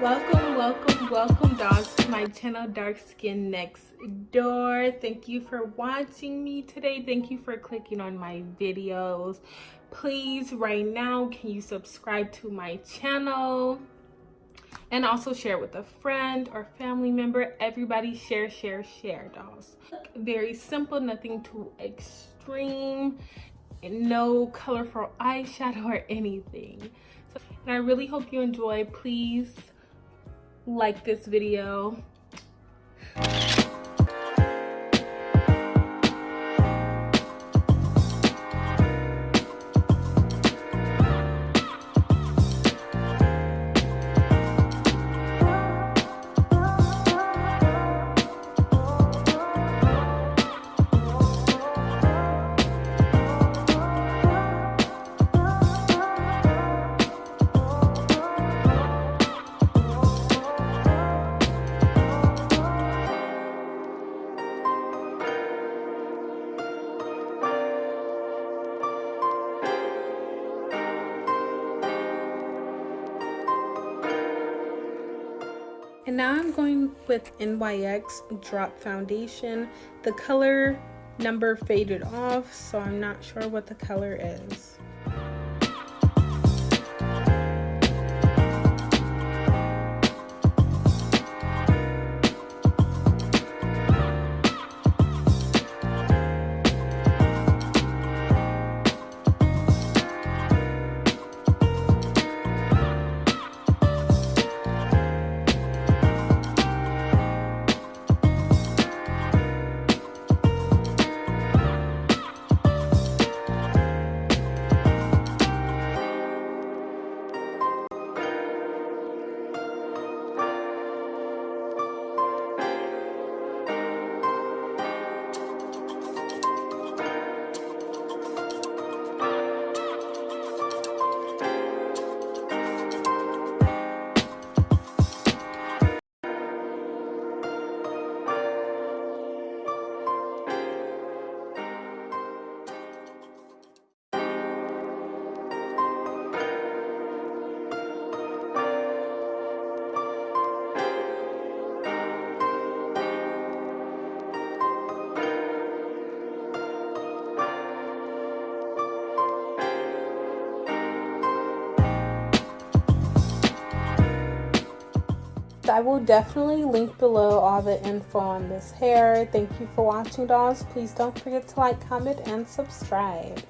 welcome welcome, welcome dolls to my channel dark skin next door. Thank you for watching me today. Thank you for clicking on my videos. Please right now can you subscribe to my channel? And also share with a friend or family member. Everybody share share share dolls very simple nothing too extreme. No colorful eyeshadow or anything. So, and i really hope you enjoy. Please like this video And now I'm going with NYX Drop Foundation. The color number faded off, so I'm not sure what the color is. I will definitely link below all the info on this hair. Thank you for watching dolls. Please don't forget to like, comment, and subscribe.